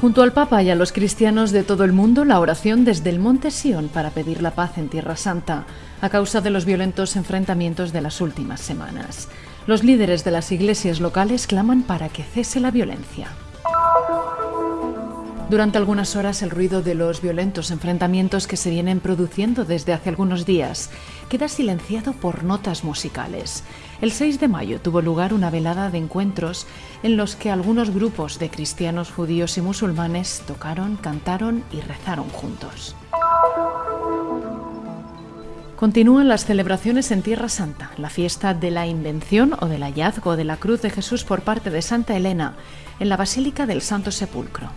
Junto al Papa y a los cristianos de todo el mundo, la oración desde el Monte Sión para pedir la paz en Tierra Santa, a causa de los violentos enfrentamientos de las últimas semanas. Los líderes de las iglesias locales claman para que cese la violencia. Durante algunas horas el ruido de los violentos enfrentamientos que se vienen produciendo desde hace algunos días queda silenciado por notas musicales. El 6 de mayo tuvo lugar una velada de encuentros en los que algunos grupos de cristianos judíos y musulmanes tocaron, cantaron y rezaron juntos. Continúan las celebraciones en Tierra Santa, la fiesta de la invención o del hallazgo de la cruz de Jesús por parte de Santa Elena en la Basílica del Santo Sepulcro.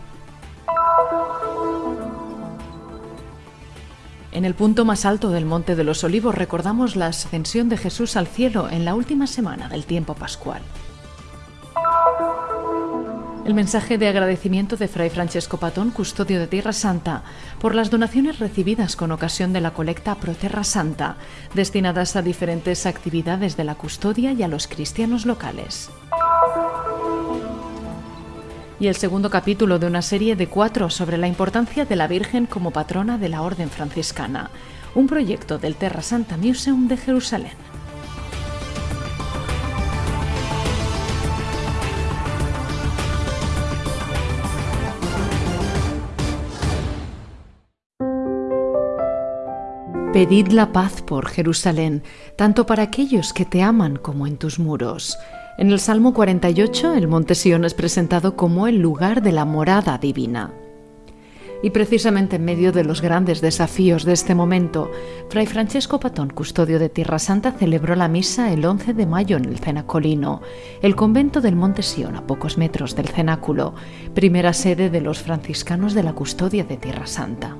En el punto más alto del Monte de los Olivos recordamos la ascensión de Jesús al cielo en la última semana del tiempo pascual. El mensaje de agradecimiento de Fray Francesco Patón, custodio de Tierra Santa, por las donaciones recibidas con ocasión de la colecta Pro Terra Santa, destinadas a diferentes actividades de la custodia y a los cristianos locales y el segundo capítulo de una serie de cuatro sobre la importancia de la Virgen como patrona de la Orden franciscana, un proyecto del Terra Santa Museum de Jerusalén. Pedid la paz por Jerusalén, tanto para aquellos que te aman como en tus muros. En el Salmo 48, el monte Sión es presentado como el lugar de la morada divina. Y precisamente en medio de los grandes desafíos de este momento, Fray Francesco Patón, custodio de Tierra Santa, celebró la misa el 11 de mayo en el Cenacolino, el convento del Monte Sión, a pocos metros del cenáculo, primera sede de los franciscanos de la custodia de Tierra Santa.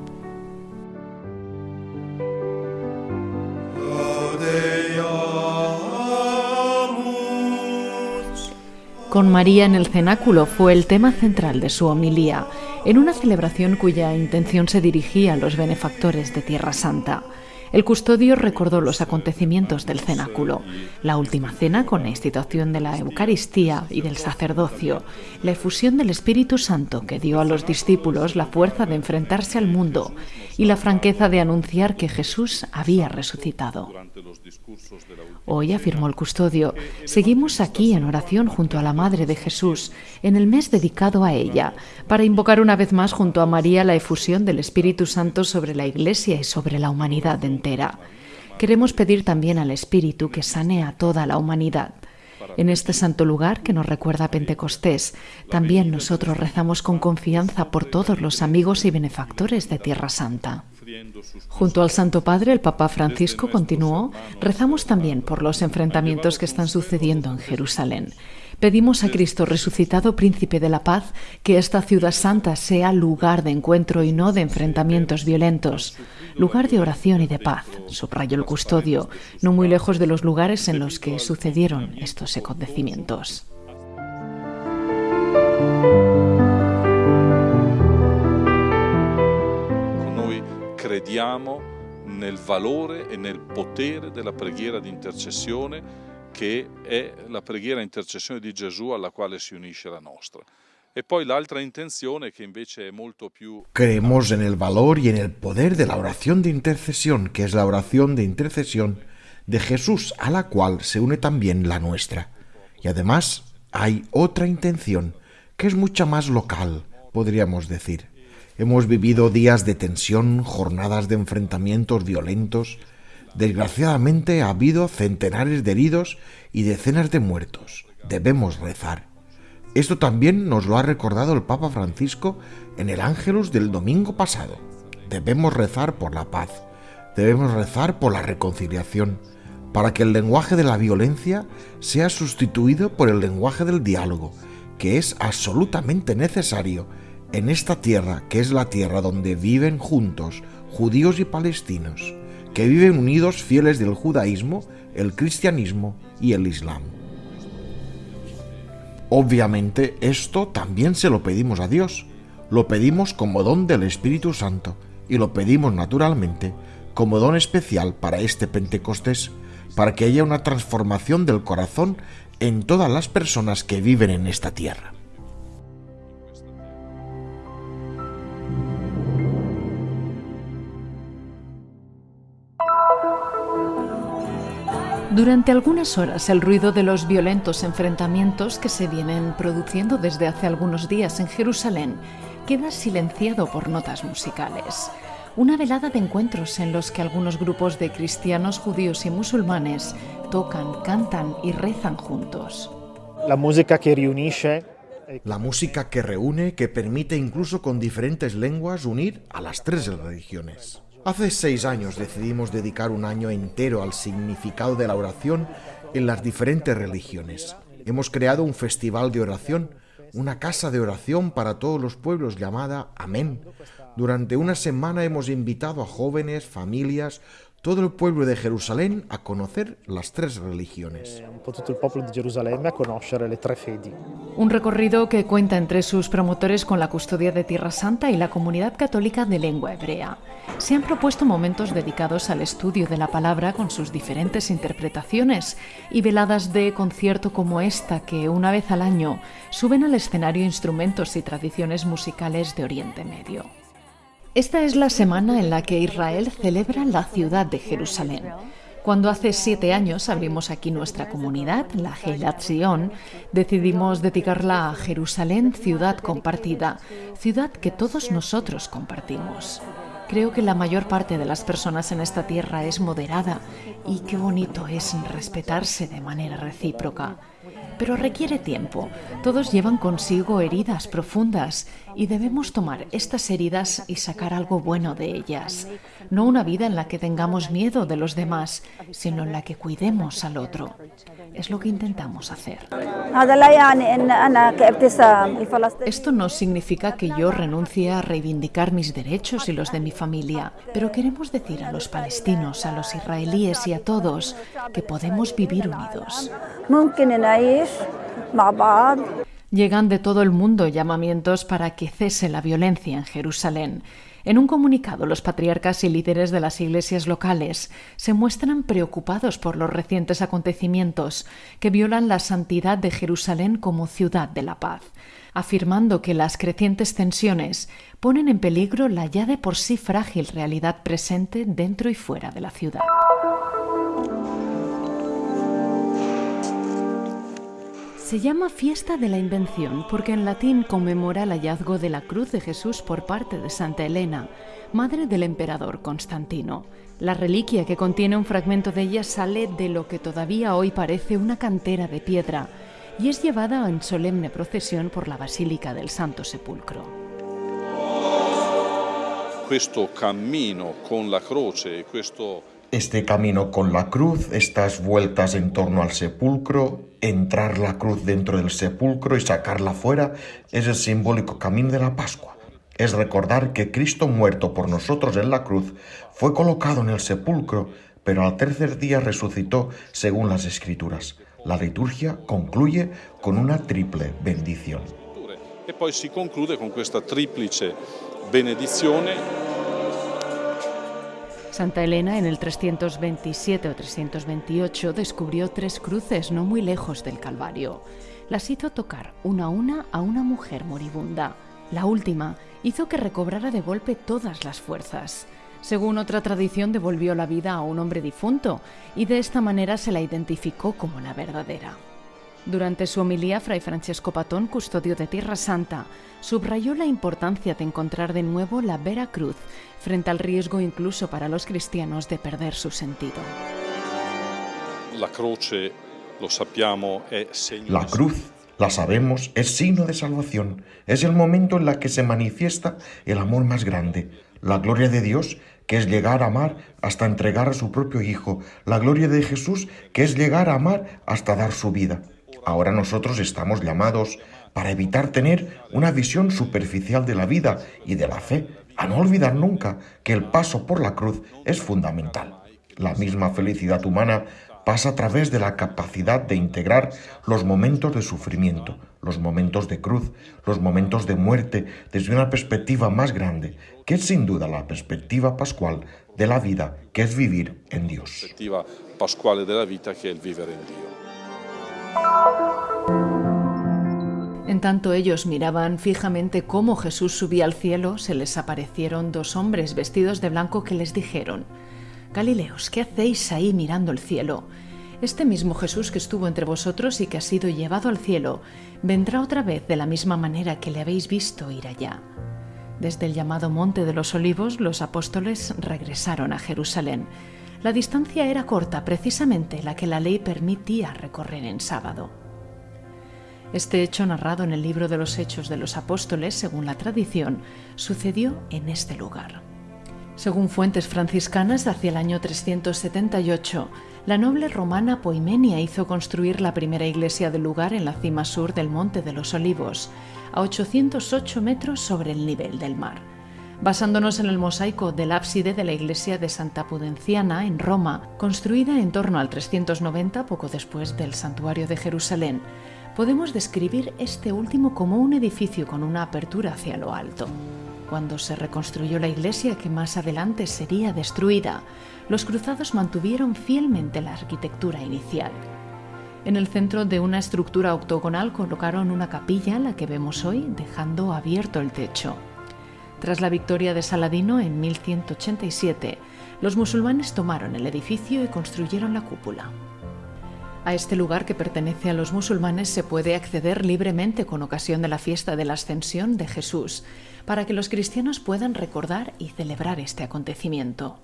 Con María en el cenáculo fue el tema central de su homilía, en una celebración cuya intención se dirigía a los benefactores de Tierra Santa. El custodio recordó los acontecimientos del cenáculo, la última cena con la institución de la Eucaristía y del sacerdocio, la efusión del Espíritu Santo que dio a los discípulos la fuerza de enfrentarse al mundo y la franqueza de anunciar que Jesús había resucitado. Hoy, afirmó el custodio, seguimos aquí en oración junto a la Madre de Jesús, en el mes dedicado a ella, para invocar una vez más junto a María la efusión del Espíritu Santo sobre la Iglesia y sobre la humanidad entera. Queremos pedir también al Espíritu que sane a toda la humanidad. En este santo lugar que nos recuerda Pentecostés, también nosotros rezamos con confianza por todos los amigos y benefactores de Tierra Santa. Junto al Santo Padre, el Papa Francisco continuó, rezamos también por los enfrentamientos que están sucediendo en Jerusalén. Pedimos a Cristo resucitado, príncipe de la paz, que esta ciudad santa sea lugar de encuentro y no de enfrentamientos violentos, lugar de oración y de paz, subrayó el custodio, no muy lejos de los lugares en los que sucedieron estos acontecimientos. crediamo nel valore e nel potere della preghiera di intercessione che è la preghiera intercessione di Gesù alla quale si unisce la nostra. E. Creemos en el valor y en el poder de la oración de intercesión, que es la oración de intercesión de Jesús, a la cual se une también la nuestra. Y además hay otra intención, que es mucha más local, podríamos decir. Hemos vivido días de tensión, jornadas de enfrentamientos violentos. Desgraciadamente ha habido centenares de heridos y decenas de muertos. Debemos rezar. Esto también nos lo ha recordado el Papa Francisco en el Ángelus del domingo pasado. Debemos rezar por la paz. Debemos rezar por la reconciliación, para que el lenguaje de la violencia sea sustituido por el lenguaje del diálogo, que es absolutamente necesario en esta tierra, que es la tierra donde viven juntos judíos y palestinos, que viven unidos fieles del judaísmo, el cristianismo y el islam. Obviamente esto también se lo pedimos a Dios, lo pedimos como don del Espíritu Santo y lo pedimos naturalmente como don especial para este Pentecostés, para que haya una transformación del corazón en todas las personas que viven en esta tierra. Durante algunas horas el ruido de los violentos enfrentamientos que se vienen produciendo desde hace algunos días en Jerusalén queda silenciado por notas musicales. Una velada de encuentros en los que algunos grupos de cristianos, judíos y musulmanes tocan, cantan y rezan juntos. La música que reúne la música que reúne, que permite incluso con diferentes lenguas unir a las tres religiones. Hace seis años decidimos dedicar un año entero al significado de la oración en las diferentes religiones. Hemos creado un festival de oración, una casa de oración para todos los pueblos llamada Amén. Durante una semana hemos invitado a jóvenes, familias, todo el pueblo de Jerusalén a conocer las tres religiones. Eh. Un recorrido que cuenta entre sus promotores con la custodia de Tierra Santa y la comunidad católica de lengua hebrea. Se han propuesto momentos dedicados al estudio de la palabra con sus diferentes interpretaciones y veladas de concierto como esta que una vez al año suben al escenario instrumentos y tradiciones musicales de Oriente Medio. Esta es la semana en la que Israel celebra la ciudad de Jerusalén. Cuando hace siete años abrimos aquí nuestra comunidad, la Heilat Zion, decidimos dedicarla a Jerusalén, ciudad compartida, ciudad que todos nosotros compartimos. Creo que la mayor parte de las personas en esta tierra es moderada y qué bonito es respetarse de manera recíproca pero requiere tiempo. Todos llevan consigo heridas profundas y debemos tomar estas heridas y sacar algo bueno de ellas. No una vida en la que tengamos miedo de los demás, sino en la que cuidemos al otro. Es lo que intentamos hacer. Esto no significa que yo renuncie a reivindicar mis derechos y los de mi familia, pero queremos decir a los palestinos, a los israelíes y a todos que podemos vivir unidos. Llegan de todo el mundo llamamientos para que cese la violencia en Jerusalén. En un comunicado, los patriarcas y líderes de las iglesias locales se muestran preocupados por los recientes acontecimientos que violan la santidad de Jerusalén como ciudad de la paz, afirmando que las crecientes tensiones ponen en peligro la ya de por sí frágil realidad presente dentro y fuera de la ciudad. Se llama Fiesta de la Invención porque en latín conmemora el hallazgo de la cruz de Jesús por parte de Santa Elena, madre del emperador Constantino. La reliquia que contiene un fragmento de ella sale de lo que todavía hoy parece una cantera de piedra y es llevada en solemne procesión por la Basílica del Santo Sepulcro. Con la este camino con la cruz, estas vueltas en torno al sepulcro, entrar la cruz dentro del sepulcro y sacarla fuera, es el simbólico camino de la Pascua. Es recordar que Cristo muerto por nosotros en la cruz fue colocado en el sepulcro, pero al tercer día resucitó según las Escrituras. La liturgia concluye con una triple bendición. Y poi si concluye con esta triplice benedizione Santa Elena en el 327 o 328 descubrió tres cruces no muy lejos del Calvario. Las hizo tocar una a una a una mujer moribunda. La última hizo que recobrara de golpe todas las fuerzas. Según otra tradición, devolvió la vida a un hombre difunto y de esta manera se la identificó como la verdadera. Durante su homilía, Fray Francesco Patón, custodio de Tierra Santa, subrayó la importancia de encontrar de nuevo la vera cruz, frente al riesgo incluso para los cristianos de perder su sentido. La croce, lo sappiamo, La cruz, la sabemos, es signo de salvación. Es el momento en la que se manifiesta el amor más grande, la gloria de Dios, que es llegar a amar hasta entregar a su propio Hijo, la gloria de Jesús, que es llegar a amar hasta dar su vida. Ahora nosotros estamos llamados para evitar tener una visión superficial de la vida y de la fe, a no olvidar nunca que el paso por la cruz es fundamental. La misma felicidad humana pasa a través de la capacidad de integrar los momentos de sufrimiento, los momentos de cruz, los momentos de muerte desde una perspectiva más grande, que es sin duda la perspectiva pascual de la vida, que es vivir en Dios. Perspectiva pascual de la vida, que es vivir en Dios. En tanto ellos miraban fijamente cómo Jesús subía al cielo, se les aparecieron dos hombres vestidos de blanco que les dijeron, Galileos, ¿qué hacéis ahí mirando el cielo? Este mismo Jesús que estuvo entre vosotros y que ha sido llevado al cielo, vendrá otra vez de la misma manera que le habéis visto ir allá. Desde el llamado Monte de los Olivos, los apóstoles regresaron a Jerusalén. La distancia era corta, precisamente la que la ley permitía recorrer en sábado. Este hecho narrado en el libro de los Hechos de los Apóstoles, según la tradición, sucedió en este lugar. Según fuentes franciscanas, hacia el año 378, la noble romana Poimenia hizo construir la primera iglesia del lugar en la cima sur del Monte de los Olivos, a 808 metros sobre el nivel del mar. Basándonos en el mosaico del ábside de la iglesia de Santa Pudenciana en Roma, construida en torno al 390 poco después del santuario de Jerusalén, podemos describir este último como un edificio con una apertura hacia lo alto. Cuando se reconstruyó la iglesia que más adelante sería destruida, los cruzados mantuvieron fielmente la arquitectura inicial. En el centro de una estructura octogonal colocaron una capilla, la que vemos hoy, dejando abierto el techo. Tras la victoria de Saladino en 1187, los musulmanes tomaron el edificio y construyeron la cúpula. A este lugar que pertenece a los musulmanes se puede acceder libremente con ocasión de la fiesta de la Ascensión de Jesús, para que los cristianos puedan recordar y celebrar este acontecimiento.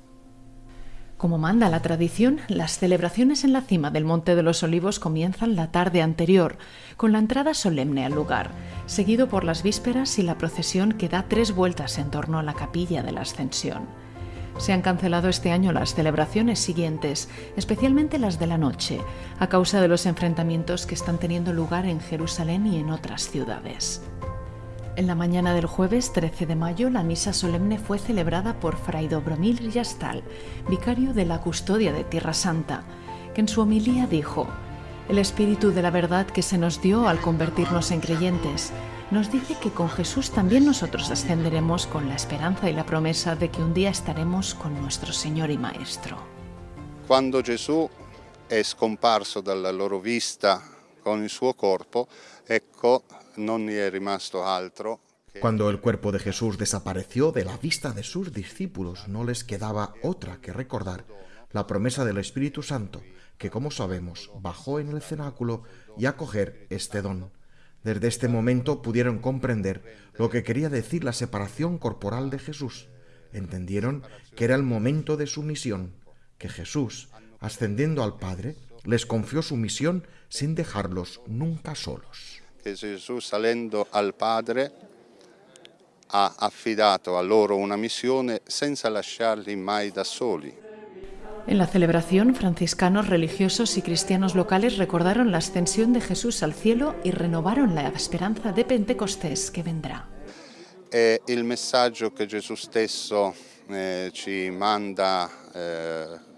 Como manda la tradición, las celebraciones en la cima del Monte de los Olivos comienzan la tarde anterior, con la entrada solemne al lugar, seguido por las vísperas y la procesión que da tres vueltas en torno a la capilla de la Ascensión. Se han cancelado este año las celebraciones siguientes, especialmente las de la noche, a causa de los enfrentamientos que están teniendo lugar en Jerusalén y en otras ciudades. En la mañana del jueves 13 de mayo, la misa solemne fue celebrada por Fray Dobromir Yastal, vicario de la custodia de Tierra Santa, que en su homilía dijo, El Espíritu de la verdad que se nos dio al convertirnos en creyentes nos dice que con Jesús también nosotros ascenderemos con la esperanza y la promesa de que un día estaremos con nuestro Señor y Maestro. Cuando Jesús è scomparso dalla loro vista con il suo corpo, ecco cuando el cuerpo de Jesús desapareció de la vista de sus discípulos, no les quedaba otra que recordar la promesa del Espíritu Santo, que como sabemos bajó en el cenáculo y acoger este don. Desde este momento pudieron comprender lo que quería decir la separación corporal de Jesús. Entendieron que era el momento de su misión, que Jesús, ascendiendo al Padre, les confió su misión sin dejarlos nunca solos. Che Gesù salendo al Padre ha affidato a loro una missione senza lasciarli mai da soli. En la celebración, franciscanos religiosos y cristianos locales recordaron la ascensión de Jesús al cielo y renovaron la esperanza de Pentecostés que vendrá. È il messaggio che Gesù stesso eh, ci manda eh,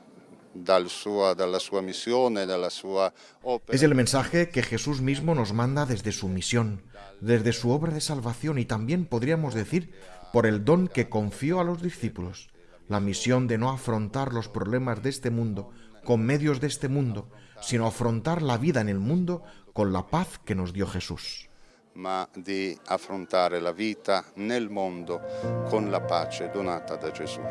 Es el mensaje que Jesús mismo nos manda desde su misión, desde su obra de salvación y también podríamos decir por el don que confió a los discípulos, la misión de no afrontar los problemas de este mundo con medios de este mundo, sino afrontar la vida en el mundo con la paz que nos dio Jesús. ma di affrontare la vita nel mondo con la pace donata da Gesù.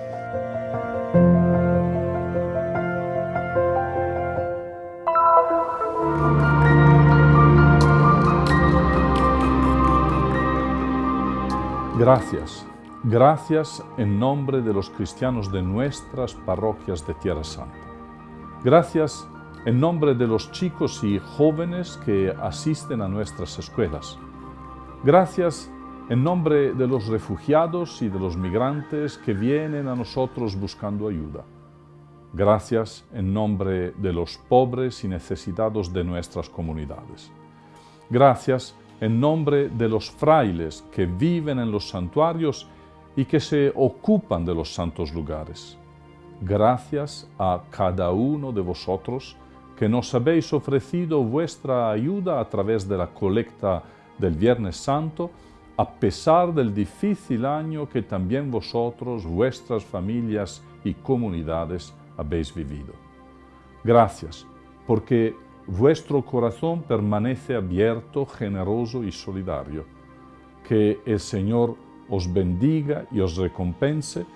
Gracias, gracias en nombre de los cristianos de nuestras parroquias de Tierra Santa. Gracias en nombre de los chicos y jóvenes que asisten a nuestras escuelas. Gracias en nombre de los refugiados y de los migrantes que vienen a nosotros buscando ayuda. Gracias en nombre de los pobres y necesitados de nuestras comunidades. Gracias en nombre de los frailes que viven en los santuarios y que se ocupan de los santos lugares. Gracias a cada uno de vosotros que nos habéis ofrecido vuestra ayuda a través de la colecta del Viernes Santo, a pesar del difícil año que también vosotros, vuestras familias y comunidades habéis vivido. Gracias, porque vuestro corazón permanece abierto, generoso y solidario. Que el Señor os bendiga y os recompense,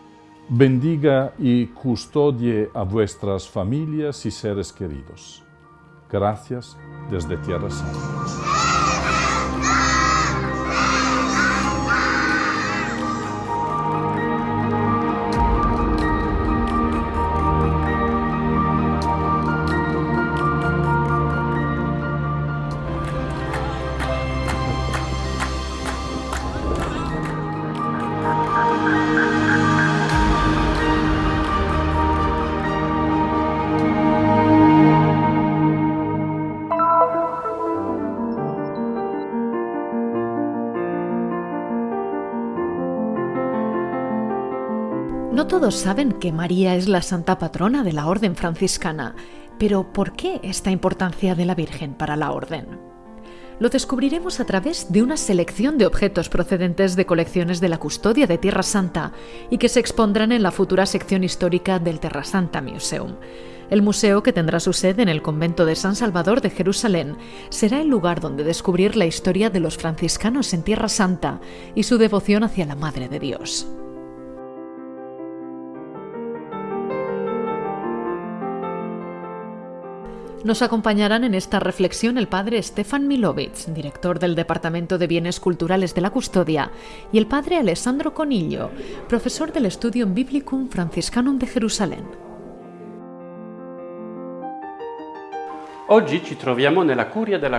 bendiga y custodie a vuestras familias y seres queridos. Gracias desde Tierra Santa. Todos saben que María es la santa patrona de la orden franciscana, pero ¿por qué esta importancia de la Virgen para la orden? Lo descubriremos a través de una selección de objetos procedentes de colecciones de la custodia de Tierra Santa y que se expondrán en la futura sección histórica del Terra Santa Museum. El museo, que tendrá su sede en el convento de San Salvador de Jerusalén, será el lugar donde descubrir la historia de los franciscanos en Tierra Santa y su devoción hacia la Madre de Dios. Nos acompañarán en esta reflexión el padre Stefan Milovic, director del Departamento de Bienes Culturales de la Custodia, y el padre Alessandro Conillo, profesor del Studium Biblicum Franciscanum de Jerusalén.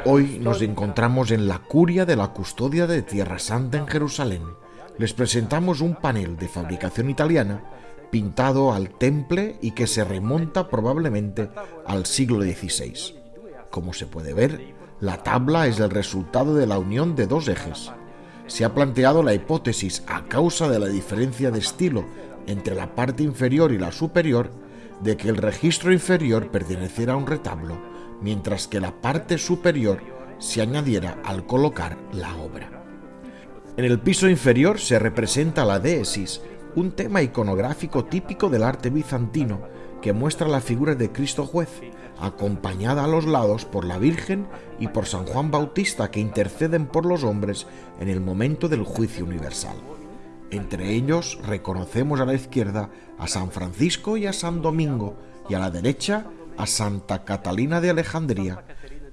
Hoy nos encontramos en la curia de la custodia de Tierra Santa en Jerusalén. Les presentamos un panel de fabricación italiana pintado al temple y que se remonta probablemente al siglo XVI. Como se puede ver, la tabla es el resultado de la unión de dos ejes. Se ha planteado la hipótesis, a causa de la diferencia de estilo entre la parte inferior y la superior, de que el registro inferior perteneciera a un retablo, mientras que la parte superior se añadiera al colocar la obra. En el piso inferior se representa la déesis, un tema iconográfico típico del arte bizantino que muestra la figura de Cristo juez, acompañada a los lados por la Virgen y por San Juan Bautista que interceden por los hombres en el momento del juicio universal. Entre ellos reconocemos a la izquierda a San Francisco y a San Domingo y a la derecha a Santa Catalina de Alejandría.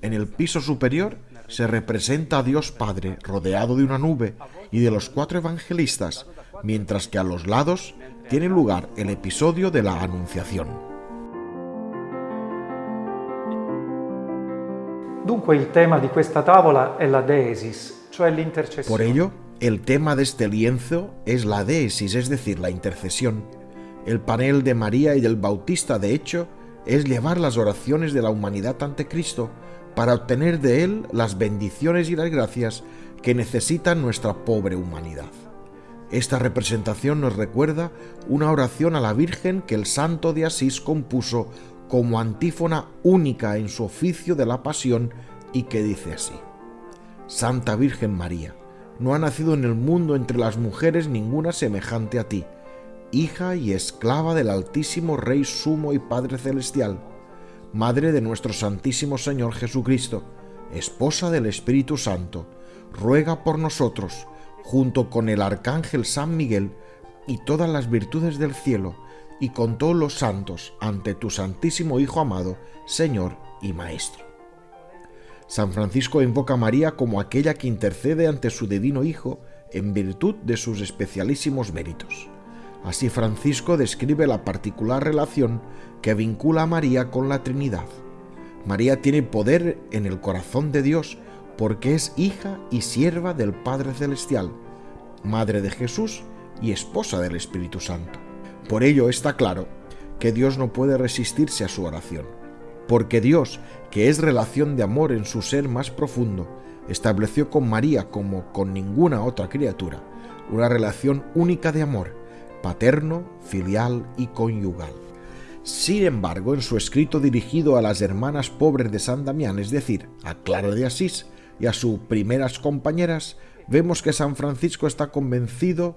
En el piso superior se representa a Dios Padre rodeado de una nube y de los cuatro evangelistas mientras que a los lados tiene lugar el episodio de la Anunciación. Por ello, el tema de este lienzo es la deesis, es decir, la intercesión. El panel de María y del Bautista, de hecho, es llevar las oraciones de la humanidad ante Cristo para obtener de Él las bendiciones y las gracias que necesita nuestra pobre humanidad. Esta representación nos recuerda una oración a la Virgen que el santo de Asís compuso como antífona única en su oficio de la pasión y que dice así. Santa Virgen María, no ha nacido en el mundo entre las mujeres ninguna semejante a ti, hija y esclava del Altísimo Rey Sumo y Padre Celestial, Madre de nuestro Santísimo Señor Jesucristo, esposa del Espíritu Santo, ruega por nosotros, junto con el arcángel San Miguel y todas las virtudes del cielo, y con todos los santos, ante tu Santísimo Hijo amado, Señor y Maestro. San Francisco invoca a María como aquella que intercede ante su divino Hijo en virtud de sus especialísimos méritos. Así Francisco describe la particular relación que vincula a María con la Trinidad. María tiene poder en el corazón de Dios porque es hija y sierva del Padre Celestial, madre de Jesús y esposa del Espíritu Santo. Por ello está claro que Dios no puede resistirse a su oración, porque Dios, que es relación de amor en su ser más profundo, estableció con María como con ninguna otra criatura una relación única de amor, paterno, filial y conyugal. Sin embargo, en su escrito dirigido a las hermanas pobres de San Damián, es decir, a Clara de Asís, y a sus primeras compañeras, vemos que San Francisco está convencido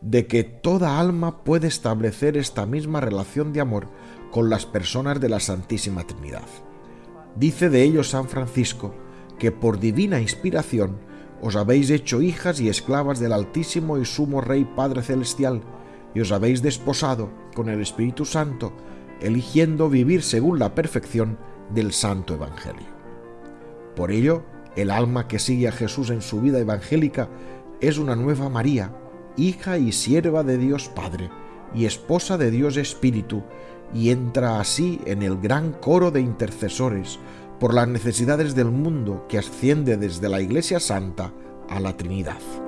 de que toda alma puede establecer esta misma relación de amor con las personas de la Santísima Trinidad. Dice de ello San Francisco que por divina inspiración os habéis hecho hijas y esclavas del Altísimo y Sumo Rey Padre Celestial, y os habéis desposado con el Espíritu Santo, eligiendo vivir según la perfección del Santo Evangelio. Por ello, el alma que sigue a Jesús en su vida evangélica es una nueva María, hija y sierva de Dios Padre y esposa de Dios Espíritu, y entra así en el gran coro de intercesores por las necesidades del mundo que asciende desde la Iglesia Santa a la Trinidad.